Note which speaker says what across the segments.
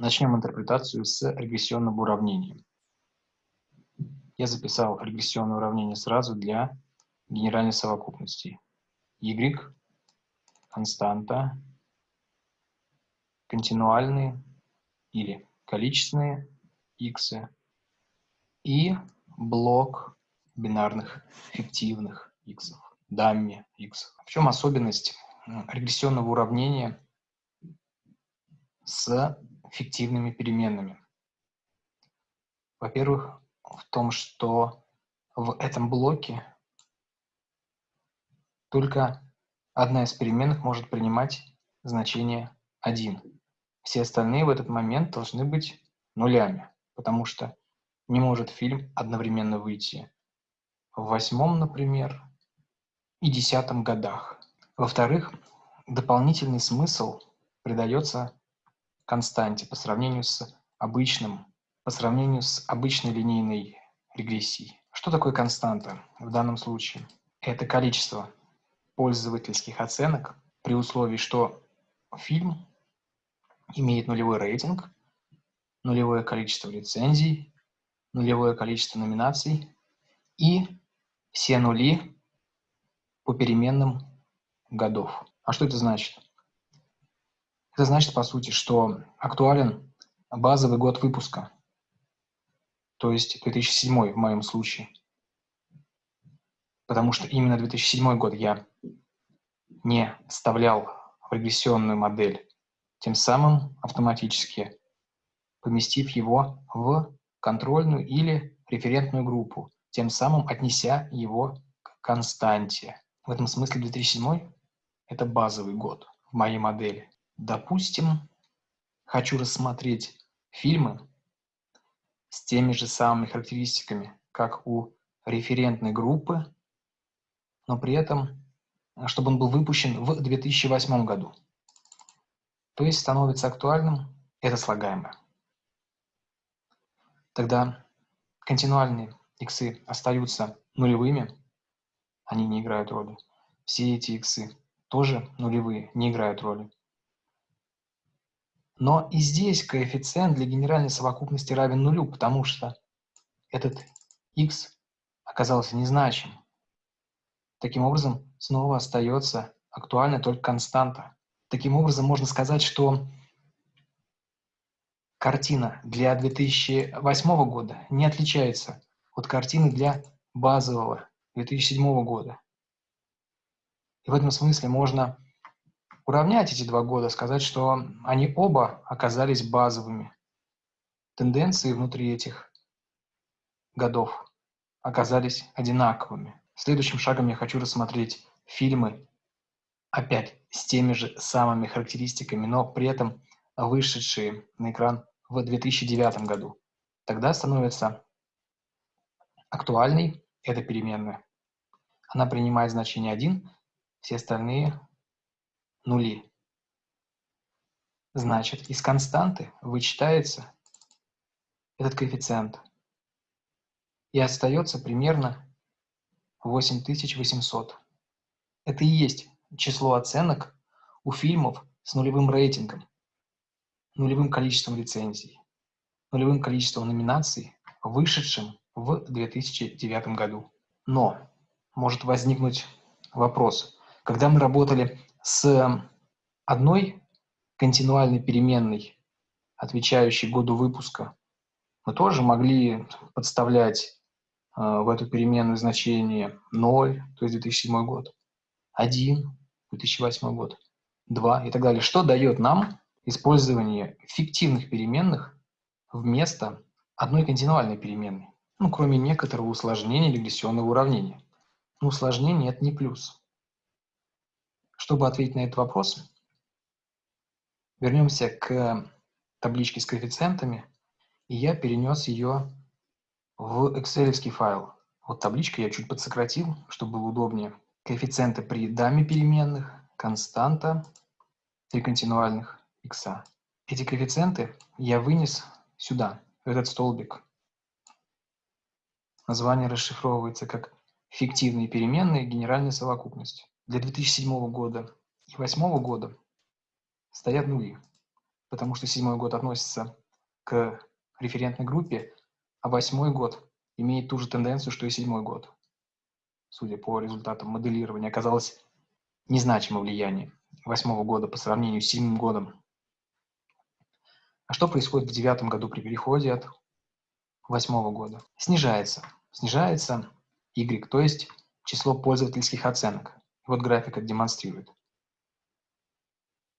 Speaker 1: Начнем интерпретацию с регрессионного уравнения. Я записал регрессионное уравнение сразу для генеральной совокупности. y – константа, континуальные или количественные x и блок бинарных фиктивных x, дамми x. В чем особенность регрессионного уравнения с фиктивными переменными. Во-первых, в том, что в этом блоке только одна из переменных может принимать значение 1. Все остальные в этот момент должны быть нулями, потому что не может фильм одновременно выйти в восьмом, например, и десятом годах. Во-вторых, дополнительный смысл придается константе по сравнению с обычным, по сравнению с обычной линейной регрессией. Что такое константа в данном случае? Это количество пользовательских оценок при условии, что фильм имеет нулевой рейтинг, нулевое количество лицензий, нулевое количество номинаций и все нули по переменным годов. А что это значит? Это значит, по сути, что актуален базовый год выпуска, то есть 2007 в моем случае. Потому что именно 2007 год я не вставлял в регрессионную модель, тем самым автоматически поместив его в контрольную или референтную группу, тем самым отнеся его к константе. В этом смысле 2007 – это базовый год в моей модели. Допустим, хочу рассмотреть фильмы с теми же самыми характеристиками, как у референтной группы, но при этом, чтобы он был выпущен в 2008 году. То есть становится актуальным это слагаемое. Тогда континуальные иксы остаются нулевыми, они не играют роли. Все эти иксы тоже нулевые, не играют роли. Но и здесь коэффициент для генеральной совокупности равен нулю, потому что этот x оказался незначим. Таким образом, снова остается актуальна только константа. Таким образом, можно сказать, что картина для 2008 года не отличается от картины для базового 2007 года. И в этом смысле можно уравнять эти два года, сказать, что они оба оказались базовыми. Тенденции внутри этих годов оказались одинаковыми. Следующим шагом я хочу рассмотреть фильмы, опять с теми же самыми характеристиками, но при этом вышедшие на экран в 2009 году. Тогда становится актуальной эта переменная. Она принимает значение 1, все остальные нули. Значит, из константы вычитается этот коэффициент. И остается примерно 8800. Это и есть число оценок у фильмов с нулевым рейтингом, нулевым количеством лицензий, нулевым количеством номинаций, вышедшим в 2009 году. Но может возникнуть вопрос, когда мы работали с одной континуальной переменной, отвечающей году выпуска, мы тоже могли подставлять э, в эту переменную значение 0, то есть 2007 год, 1, 2008 год, 2 и так далее. Что дает нам использование фиктивных переменных вместо одной континуальной переменной? Ну, кроме некоторого усложнения регрессионного уравнения. Но усложнение – это не плюс. Чтобы ответить на этот вопрос, вернемся к табличке с коэффициентами, и я перенес ее в excel файл. Вот табличка я чуть подсократил, чтобы было удобнее. Коэффициенты при даме переменных, константа, три континуальных x. Эти коэффициенты я вынес сюда, в этот столбик. Название расшифровывается как фиктивные переменные генеральной совокупности для 2007 года и 2008 года стоят нули. потому что седьмой год относится к референтной группе, а восьмой год имеет ту же тенденцию, что и седьмой год. Судя по результатам моделирования, оказалось незначимое влияние восьмого года по сравнению с седьмым годом. А что происходит в девятом году при переходе от восьмого года? Снижается. Снижается Y, то есть число пользовательских оценок. Вот график это демонстрирует.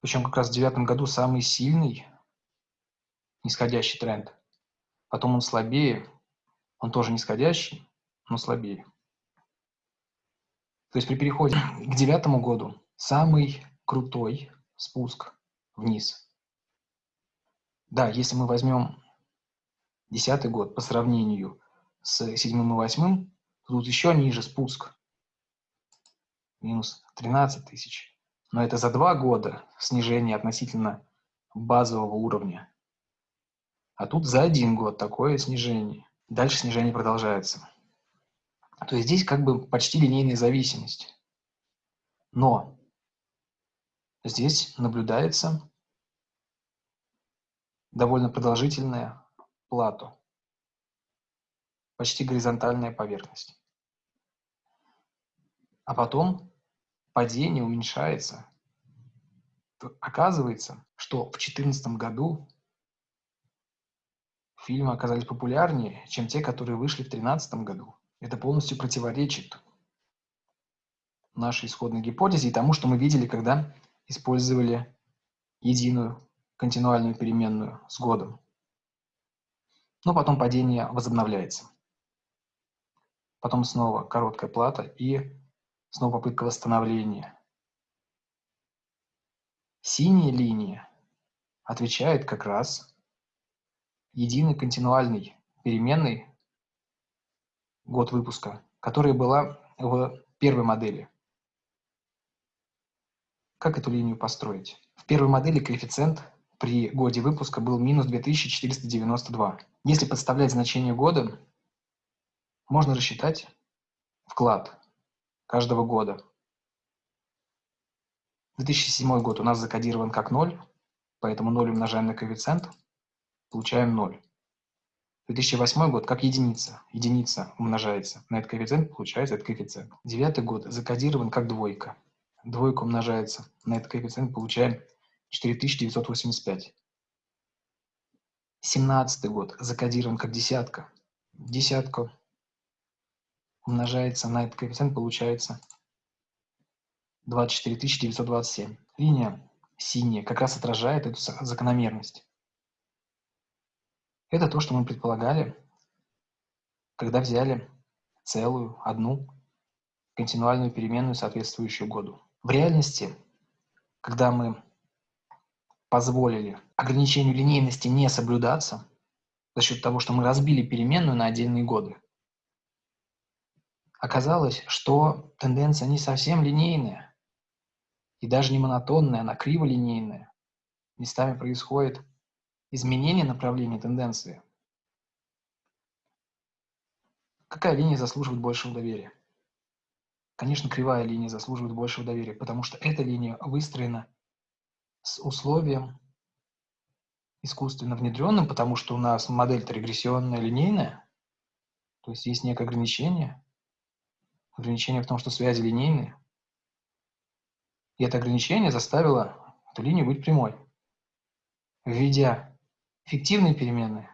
Speaker 1: Причем как раз в девятом году самый сильный нисходящий тренд. Потом он слабее, он тоже нисходящий, но слабее. То есть при переходе к девятому году самый крутой спуск вниз. Да, если мы возьмем десятый год по сравнению с седьмым и восьмым, тут еще ниже спуск. Минус 13 тысяч. Но это за два года снижение относительно базового уровня. А тут за один год такое снижение. Дальше снижение продолжается. То есть здесь как бы почти линейная зависимость. Но здесь наблюдается довольно продолжительная плато, почти горизонтальная поверхность. А потом падение уменьшается. Оказывается, что в 2014 году фильмы оказались популярнее, чем те, которые вышли в 2013 году. Это полностью противоречит нашей исходной гипотезе и тому, что мы видели, когда использовали единую континуальную переменную с годом. Но потом падение возобновляется. Потом снова короткая плата и снова попытка восстановления. Синяя линия отвечает как раз единой континуальной переменной год выпуска, которая была в первой модели. Как эту линию построить? В первой модели коэффициент при годе выпуска был минус 2492. Если подставлять значение года, можно рассчитать вклад каждого года. 2007 год у нас закодирован как 0, поэтому 0 умножаем на коэффициент, получаем 0. 2008 год как единица. Единица умножается на этот коэффициент, получается этот коэффициент. Девятый год закодирован как двойка. Двойка умножается на этот коэффициент, получаем 4985. Семнадцатый год закодирован как десятка. Десятка умножается на этот коэффициент, получается 24927. Линия синяя как раз отражает эту закономерность. Это то, что мы предполагали, когда взяли целую, одну континуальную переменную, соответствующую году. В реальности, когда мы позволили ограничению линейности не соблюдаться за счет того, что мы разбили переменную на отдельные годы, оказалось, что тенденция не совсем линейная и даже не монотонная, она криволинейная. Местами происходит изменение направления тенденции. Какая линия заслуживает большего доверия? Конечно, кривая линия заслуживает большего доверия, потому что эта линия выстроена с условием искусственно внедренным, потому что у нас модель-то регрессионная, линейная, то есть есть некое ограничение. Ограничение в том, что связи линейные. И это ограничение заставило эту линию быть прямой. Введя Фиктивные переменные.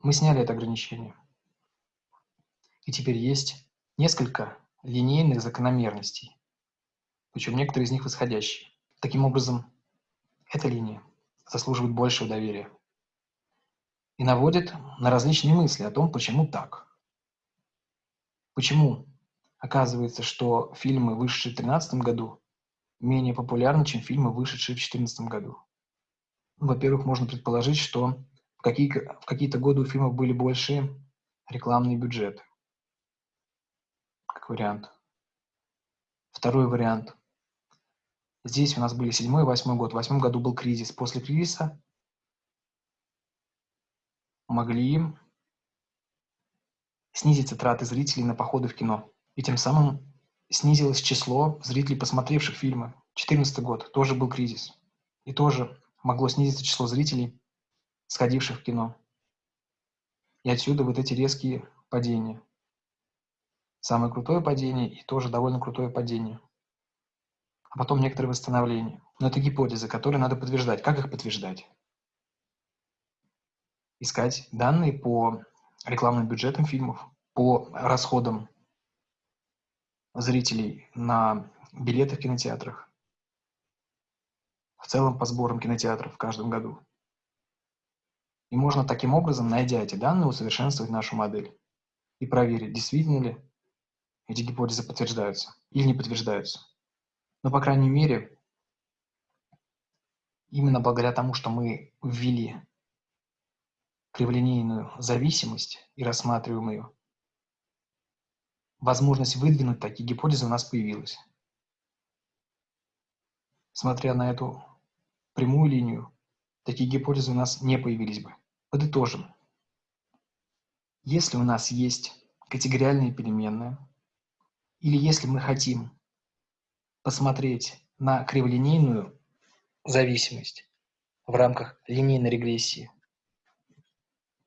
Speaker 1: Мы сняли это ограничение. И теперь есть несколько линейных закономерностей, причем некоторые из них восходящие. Таким образом, эта линия заслуживает большего доверия и наводит на различные мысли о том, почему так. Почему оказывается, что фильмы, вышедшие в 2013 году, менее популярны, чем фильмы, вышедшие в 2014 году. Во-первых, можно предположить, что в, какие, в какие-то годы у фильмов были большие рекламные бюджеты. Как вариант. Второй вариант. Здесь у нас были седьмой и восьмой год. В восьмом году был кризис. После кризиса могли снизить траты зрителей на походы в кино. И тем самым снизилось число зрителей, посмотревших фильмы. 2014 год тоже был кризис. И тоже могло снизиться число зрителей, сходивших в кино. И отсюда вот эти резкие падения. Самое крутое падение и тоже довольно крутое падение. А потом некоторые восстановления. Но это гипотезы, которые надо подтверждать. Как их подтверждать? Искать данные по рекламным бюджетам фильмов, по расходам зрителей на билеты в кинотеатрах, в целом по сборам кинотеатров в каждом году. И можно таким образом, найдя эти данные, усовершенствовать нашу модель и проверить, действительно ли эти гипотезы подтверждаются или не подтверждаются. Но, по крайней мере, именно благодаря тому, что мы ввели криволинейную зависимость и рассматриваем ее, возможность выдвинуть такие гипотезы у нас появилась. Смотря на эту прямую линию, такие гипотезы у нас не появились бы. Подытожим. Если у нас есть категориальные переменные, или если мы хотим посмотреть на криволинейную зависимость в рамках линейной регрессии,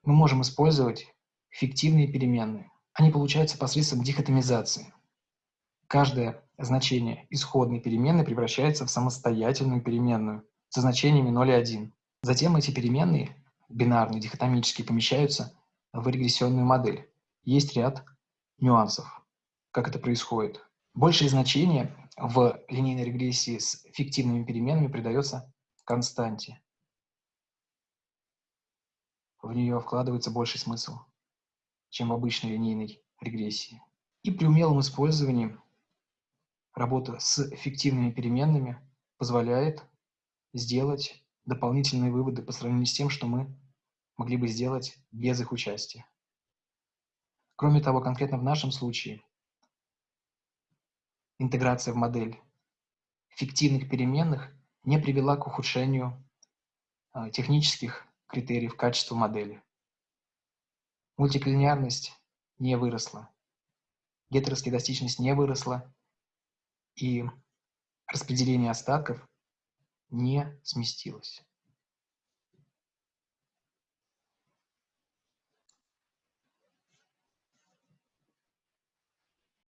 Speaker 1: мы можем использовать фиктивные переменные. Они получаются посредством дихотомизации. Каждое значение исходной переменной превращается в самостоятельную переменную со значениями 0 и 1. Затем эти переменные, бинарные, дихотомические, помещаются в регрессионную модель. Есть ряд нюансов, как это происходит. Большее значение в линейной регрессии с фиктивными переменными придается константе. В нее вкладывается больший смысл, чем в обычной линейной регрессии. И при умелом использовании работа с фиктивными переменными позволяет сделать дополнительные выводы по сравнению с тем, что мы могли бы сделать без их участия. Кроме того, конкретно в нашем случае интеграция в модель фиктивных переменных не привела к ухудшению а, технических критериев качества модели. Мультиклинарность не выросла, гетероскедастичность не выросла, и распределение остатков не сместилось.